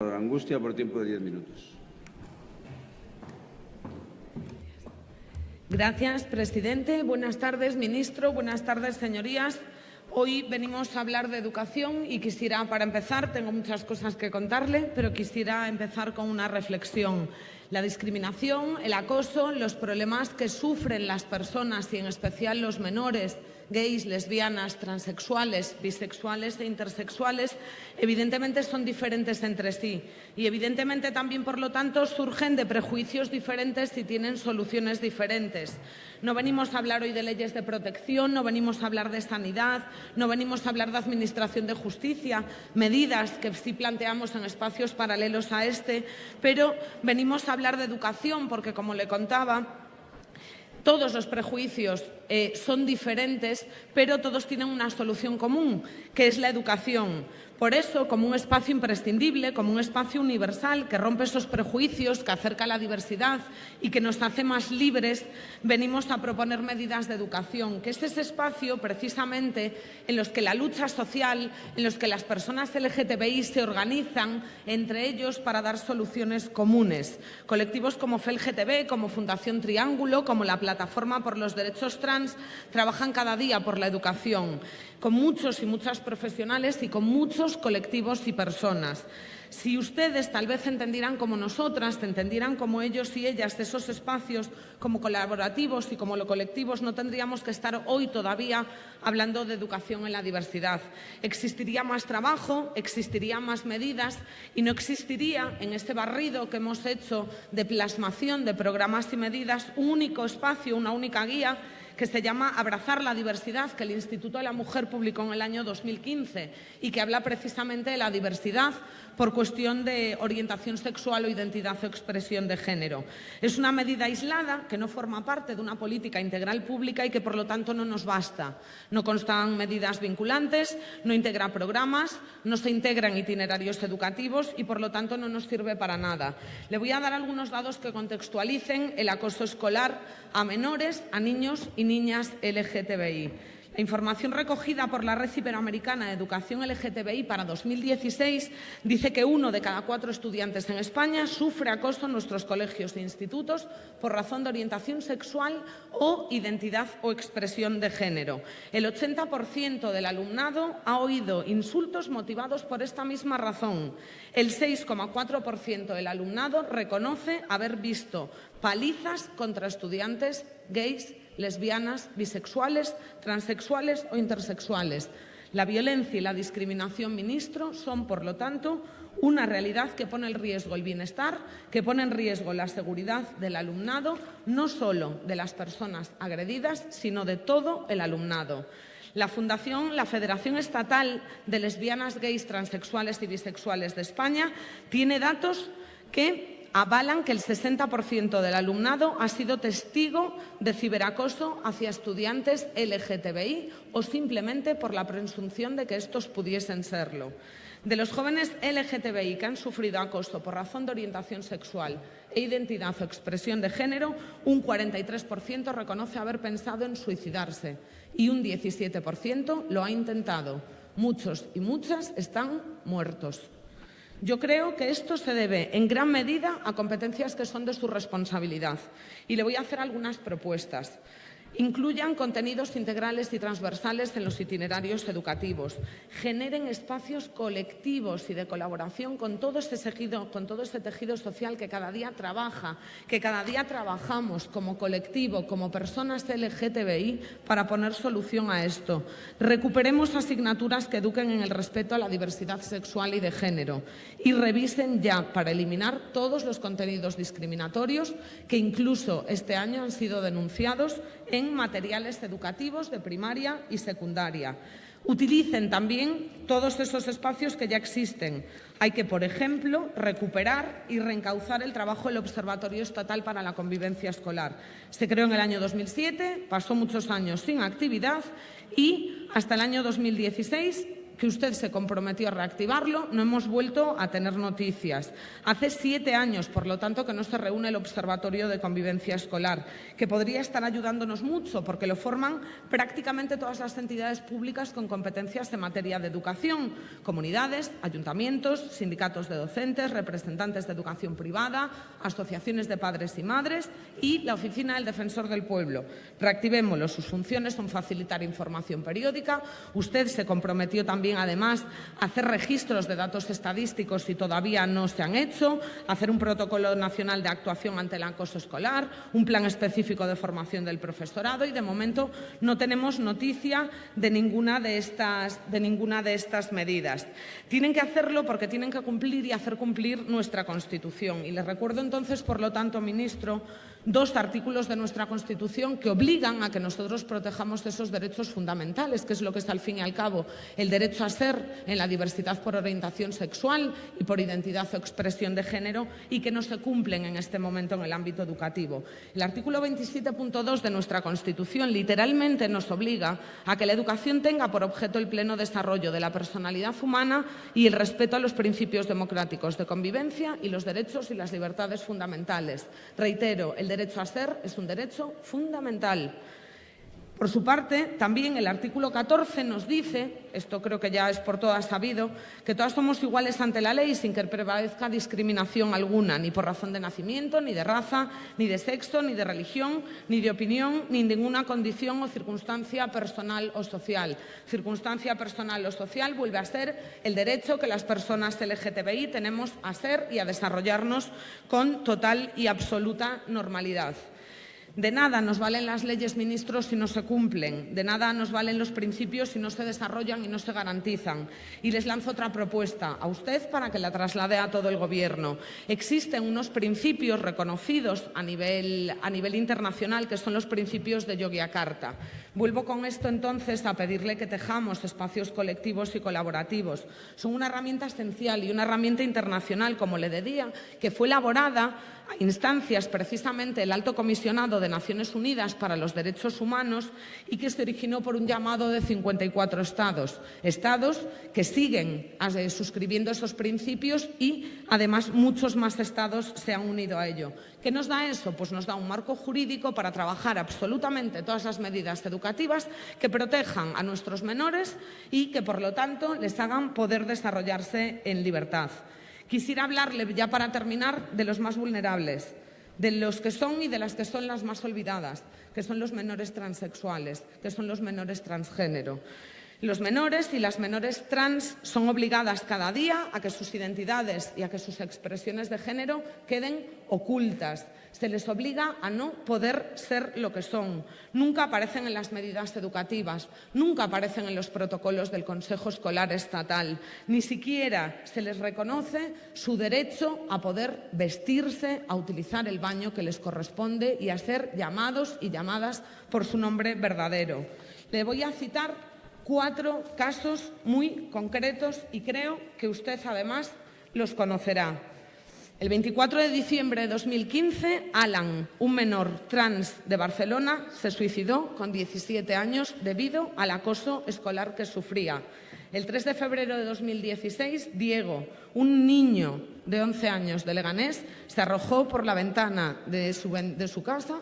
Angustia por tiempo de diez minutos. Gracias, presidente. Buenas tardes, ministro. Buenas tardes, señorías. Hoy venimos a hablar de educación y quisiera, para empezar, tengo muchas cosas que contarle, pero quisiera empezar con una reflexión. La discriminación, el acoso, los problemas que sufren las personas y en especial los menores gays, lesbianas, transexuales, bisexuales e intersexuales, evidentemente son diferentes entre sí y evidentemente también, por lo tanto, surgen de prejuicios diferentes y tienen soluciones diferentes. No venimos a hablar hoy de leyes de protección, no venimos a hablar de sanidad, no venimos a hablar de administración de justicia, medidas que sí planteamos en espacios paralelos a este, pero venimos a hablar de educación porque, como le contaba, todos los prejuicios eh, son diferentes, pero todos tienen una solución común, que es la educación. Por eso, como un espacio imprescindible, como un espacio universal que rompe esos prejuicios, que acerca la diversidad y que nos hace más libres, venimos a proponer medidas de educación, que es ese espacio precisamente en los que la lucha social, en los que las personas LGTBI se organizan entre ellos para dar soluciones comunes. Colectivos como FELGTB, como Fundación Triángulo, como la Plataforma por los Derechos Trans, trabajan cada día por la educación, con muchos y muchas profesionales y con muchos colectivos y personas. Si ustedes tal vez entendieran como nosotras, entendieran como ellos y ellas esos espacios como colaborativos y como lo colectivos, no tendríamos que estar hoy todavía hablando de educación en la diversidad. Existiría más trabajo, existirían más medidas y no existiría en este barrido que hemos hecho de plasmación de programas y medidas un único espacio, una única guía que se llama Abrazar la diversidad, que el Instituto de la Mujer publicó en el año 2015 y que habla precisamente de la diversidad por cuestión de orientación sexual o identidad o expresión de género. Es una medida aislada que no forma parte de una política integral pública y que, por lo tanto, no nos basta. No constan medidas vinculantes, no integra programas, no se integran itinerarios educativos y, por lo tanto, no nos sirve para nada. Le voy a dar algunos datos que contextualicen el acoso escolar a menores, a niños y niñas LGTBI. La información recogida por la Red Iberoamericana de Educación LGTBI para 2016 dice que uno de cada cuatro estudiantes en España sufre acoso en nuestros colegios e institutos por razón de orientación sexual o identidad o expresión de género. El 80% del alumnado ha oído insultos motivados por esta misma razón. El 6,4% del alumnado reconoce haber visto palizas contra estudiantes gays lesbianas, bisexuales, transexuales o intersexuales. La violencia y la discriminación, ministro, son, por lo tanto, una realidad que pone en riesgo el bienestar, que pone en riesgo la seguridad del alumnado, no solo de las personas agredidas, sino de todo el alumnado. La Fundación, la Federación Estatal de Lesbianas, Gays, Transexuales y Bisexuales de España tiene datos que avalan que el 60% del alumnado ha sido testigo de ciberacoso hacia estudiantes LGTBI o simplemente por la presunción de que estos pudiesen serlo. De los jóvenes LGTBI que han sufrido acoso por razón de orientación sexual e identidad o expresión de género, un 43% reconoce haber pensado en suicidarse y un 17% lo ha intentado. Muchos y muchas están muertos. Yo creo que esto se debe en gran medida a competencias que son de su responsabilidad y le voy a hacer algunas propuestas. Incluyan contenidos integrales y transversales en los itinerarios educativos. Generen espacios colectivos y de colaboración con todo ese tejido, ese tejido social que cada día trabaja, que cada día trabajamos como colectivo, como personas LGTBI, para poner solución a esto. Recuperemos asignaturas que eduquen en el respeto a la diversidad sexual y de género y revisen ya para eliminar todos los contenidos discriminatorios que incluso este año han sido denunciados en materiales educativos de primaria y secundaria. Utilicen también todos esos espacios que ya existen. Hay que, por ejemplo, recuperar y reencauzar el trabajo del Observatorio Estatal para la Convivencia Escolar. Se creó en el año 2007, pasó muchos años sin actividad y hasta el año 2016 que usted se comprometió a reactivarlo, no hemos vuelto a tener noticias. Hace siete años, por lo tanto, que no se reúne el Observatorio de Convivencia Escolar, que podría estar ayudándonos mucho porque lo forman prácticamente todas las entidades públicas con competencias en materia de educación, comunidades, ayuntamientos, sindicatos de docentes, representantes de educación privada, asociaciones de padres y madres y la Oficina del Defensor del Pueblo. Reactivémoslo. Sus funciones son facilitar información periódica. Usted se comprometió también, además, a hacer registros de datos estadísticos si todavía no se han hecho, hacer un protocolo nacional de actuación ante el acoso escolar, un plan específico de formación del profesorado y, de momento, no tenemos noticia de ninguna de estas, de ninguna de estas medidas. Tienen que hacerlo porque tienen que cumplir y hacer cumplir nuestra Constitución. Y les recuerdo entonces, por lo tanto, ministro, dos artículos de nuestra Constitución que obligan a que nosotros protejamos esos derechos fundamentales, que es lo que es al fin y al cabo el derecho a ser en la diversidad por orientación sexual y por identidad o expresión de género y que no se cumplen en este momento en el ámbito educativo. El artículo 27.2 de nuestra Constitución literalmente nos obliga a que la educación tenga por objeto el pleno desarrollo de la personalidad humana y el respeto a los principios democráticos de convivencia y los derechos y las libertades fundamentales. Reitero, el derecho a ser es un derecho fundamental. Por su parte, también el artículo 14 nos dice, esto creo que ya es por todas sabido, que todas somos iguales ante la ley sin que prevalezca discriminación alguna, ni por razón de nacimiento, ni de raza, ni de sexo, ni de religión, ni de opinión, ni ninguna condición o circunstancia personal o social. Circunstancia personal o social vuelve a ser el derecho que las personas LGTBI tenemos a ser y a desarrollarnos con total y absoluta normalidad. De nada nos valen las leyes, ministros, si no se cumplen. De nada nos valen los principios si no se desarrollan y no se garantizan. Y les lanzo otra propuesta a usted para que la traslade a todo el Gobierno. Existen unos principios reconocidos a nivel, a nivel internacional que son los principios de Yogyakarta. Vuelvo con esto entonces a pedirle que tejamos espacios colectivos y colaborativos. Son una herramienta esencial y una herramienta internacional, como le decía, que fue elaborada a instancias precisamente el alto comisionado de Naciones Unidas para los Derechos Humanos y que se originó por un llamado de 54 estados. Estados que siguen eh, suscribiendo esos principios y además muchos más estados se han unido a ello. ¿Qué nos da eso? Pues nos da un marco jurídico para trabajar absolutamente todas las medidas educativas que protejan a nuestros menores y que, por lo tanto, les hagan poder desarrollarse en libertad. Quisiera hablarle, ya para terminar, de los más vulnerables, de los que son y de las que son las más olvidadas, que son los menores transexuales, que son los menores transgénero. Los menores y las menores trans son obligadas cada día a que sus identidades y a que sus expresiones de género queden ocultas. Se les obliga a no poder ser lo que son. Nunca aparecen en las medidas educativas, nunca aparecen en los protocolos del Consejo Escolar Estatal. Ni siquiera se les reconoce su derecho a poder vestirse, a utilizar el baño que les corresponde y a ser llamados y llamadas por su nombre verdadero. Le voy a citar cuatro casos muy concretos y creo que usted además los conocerá. El 24 de diciembre de 2015, Alan, un menor trans de Barcelona, se suicidó con 17 años debido al acoso escolar que sufría. El 3 de febrero de 2016, Diego, un niño de 11 años de Leganés, se arrojó por la ventana de su, de su casa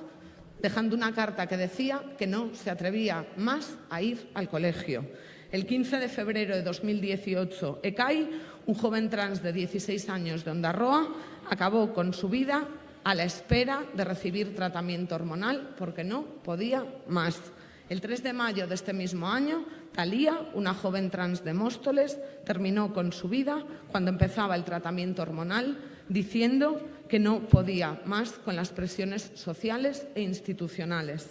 dejando una carta que decía que no se atrevía más a ir al colegio. El 15 de febrero de 2018, Ekai, un joven trans de 16 años de Ondarroa, acabó con su vida a la espera de recibir tratamiento hormonal porque no podía más. El 3 de mayo de este mismo año, Talía, una joven trans de Móstoles, terminó con su vida cuando empezaba el tratamiento hormonal diciendo que no podía más con las presiones sociales e institucionales.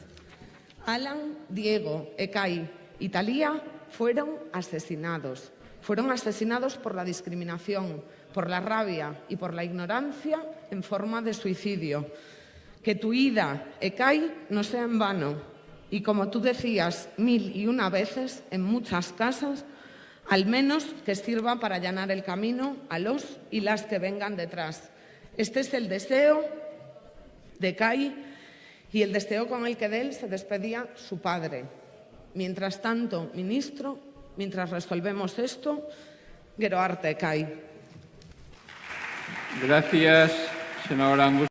Alan, Diego, Ekai y Talía fueron asesinados. Fueron asesinados por la discriminación, por la rabia y por la ignorancia en forma de suicidio. Que tu ida, Ekai, no sea en vano. Y como tú decías mil y una veces en muchas casas, al menos que sirva para allanar el camino a los y las que vengan detrás. Este es el deseo de Kai y el deseo con el que de él se despedía su padre. Mientras tanto, ministro, Mientras resolvemos esto, gero arte cae. Gracias, senadora Angus.